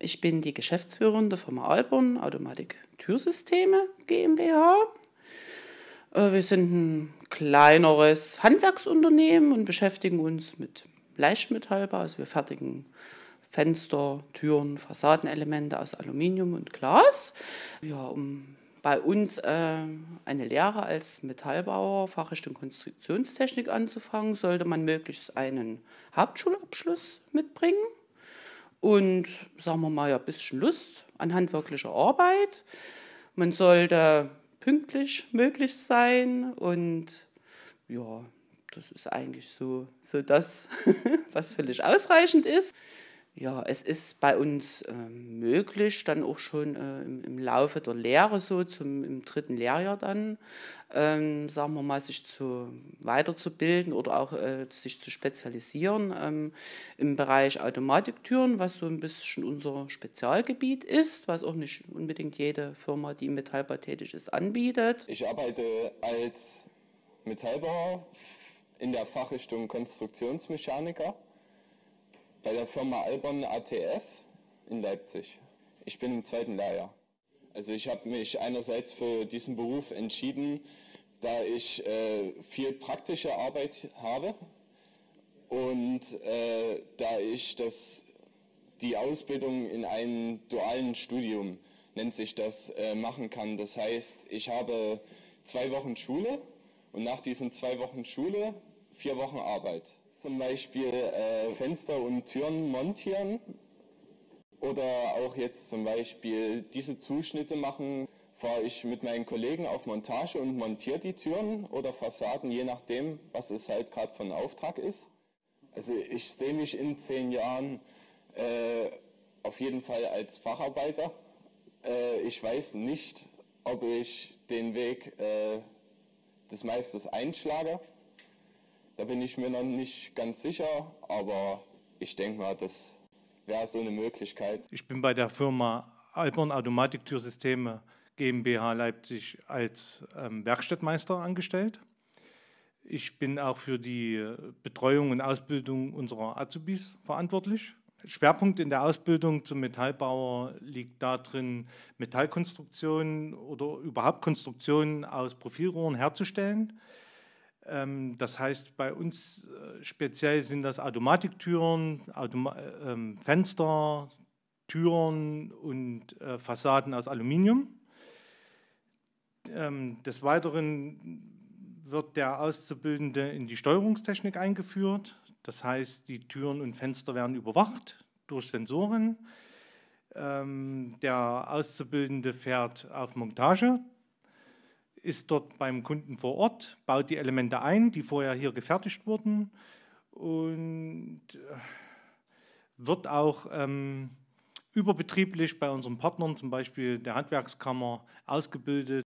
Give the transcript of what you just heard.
Ich bin die Geschäftsführerin der Firma Alborn Automatik Türsysteme GmbH. Äh, wir sind ein kleineres Handwerksunternehmen und beschäftigen uns mit Leichtmetallbau. Also wir fertigen Fenster, Türen, Fassadenelemente aus Aluminium und Glas. Ja, um bei uns äh, eine Lehre als Metallbauer, Fachrichtung Konstruktionstechnik anzufangen, sollte man möglichst einen Hauptschulabschluss mitbringen und, sagen wir mal, ein bisschen Lust an handwerklicher Arbeit. Man sollte pünktlich möglich sein und ja, das ist eigentlich so, so das, was völlig ausreichend ist. Ja, es ist bei uns äh, möglich, dann auch schon äh, im, im, Laufe der Lehre, so zum, im dritten Lehrjahr dann, ähm, sagen wir mal, sich zu, weiterzubilden oder auch äh, sich zu spezialisieren ähm, im Bereich Automatiktüren, was so ein bisschen unser Spezialgebiet ist, was auch nicht unbedingt jede Firma, die im Metallbau tätig ist, anbietet. Ich arbeite als Metallbauer in der Fachrichtung Konstruktionsmechaniker bei der Firma Albon ATS in Leipzig. Ich bin im zweiten Lehrjahr. Also ich habe mich einerseits für diesen Beruf entschieden, da ich äh, viel praktische Arbeit habe und äh, da ich das, die Ausbildung in einem dualen Studium, nennt sich das, äh, machen kann. Das heißt, ich habe zwei Wochen Schule und nach diesen zwei Wochen Schule vier Wochen Arbeit zum Beispiel äh, Fenster und Türen montieren oder auch jetzt zum Beispiel diese Zuschnitte machen, fahre ich mit meinen Kollegen auf Montage und montiere die Türen oder Fassaden, je nachdem, was es halt gerade von Auftrag ist. Also ich sehe mich in zehn Jahren äh, auf jeden Fall als Facharbeiter. Äh, ich weiß nicht, ob ich den Weg äh, des Meisters einschlage. Da bin ich mir noch nicht ganz sicher, aber ich denke mal, das wäre so eine Möglichkeit. Ich bin bei der Firma Alborn Automatiktürsysteme GmbH Leipzig als ähm, Werkstattmeister angestellt. Ich bin auch für die Betreuung und Ausbildung unserer Azubis verantwortlich. Schwerpunkt in der Ausbildung zum Metallbauer liegt darin, Metallkonstruktionen oder überhaupt Konstruktionen aus Profilrohren herzustellen. Ähm, das heißt, bei uns äh, speziell sind das Automatiktüren, Automa äh, Fenster, Türen und äh, Fassaden aus Aluminium. Ähm, des Weiteren wird der Auszubildende in die Steuerungstechnik eingeführt. Das heißt, die Türen und Fenster werden überwacht durch Sensoren. Ähm, der Auszubildende fährt auf Montage ist dort beim Kunden vor Ort, baut die Elemente ein, die vorher hier gefertigt wurden und äh, wird auch ähm, überbetrieblich bei unseren Partnern, zum Beispiel der Handwerkskammer, ausgebildet